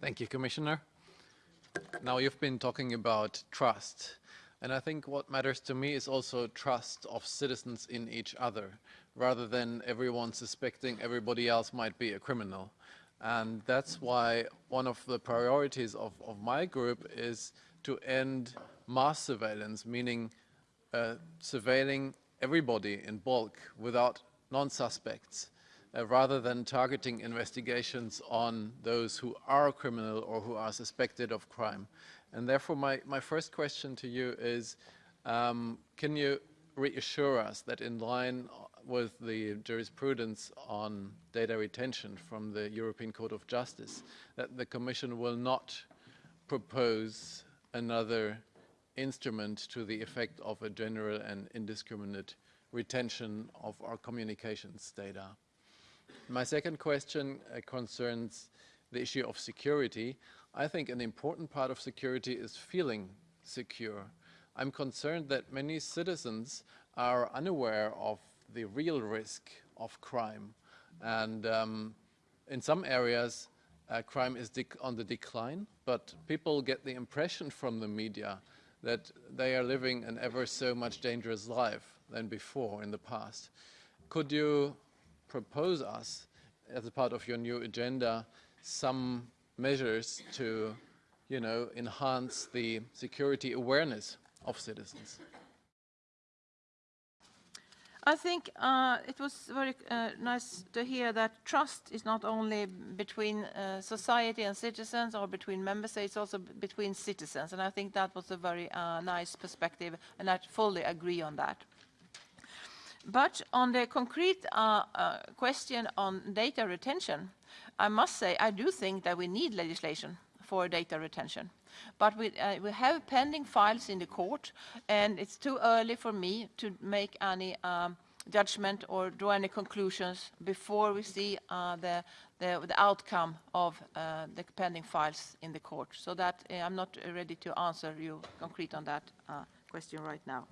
Thank you, Commissioner. Now you've been talking about trust. And I think what matters to me is also trust of citizens in each other, rather than everyone suspecting everybody else might be a criminal. And that's why one of the priorities of, of my group is to end mass surveillance, meaning uh, surveilling everybody in bulk without non-suspects, uh, rather than targeting investigations on those who are criminal or who are suspected of crime. And therefore, my, my first question to you is, um, can you reassure us that in line with the jurisprudence on data retention from the European Court of Justice, that the Commission will not propose another instrument to the effect of a general and indiscriminate retention of our communications data. My second question uh, concerns the issue of security. I think an important part of security is feeling secure. I'm concerned that many citizens are unaware of the real risk of crime. And um, in some areas, uh, crime is on the decline, but people get the impression from the media that they are living an ever so much dangerous life than before in the past. Could you propose us, as a part of your new agenda, some measures to, you know, enhance the security awareness of citizens? I think uh, it was very uh, nice to hear that trust is not only between uh, society and citizens or between member states, also between citizens. And I think that was a very uh, nice perspective, and I fully agree on that. But on the concrete uh, uh, question on data retention, I must say I do think that we need legislation for data retention. But we, uh, we have pending files in the court, and it's too early for me to make any um, judgment or draw any conclusions before we see uh, the, the, the, outcome of uh, the pending files in the court. So that uh, I'm not ready to answer you concrete on that uh, question right now.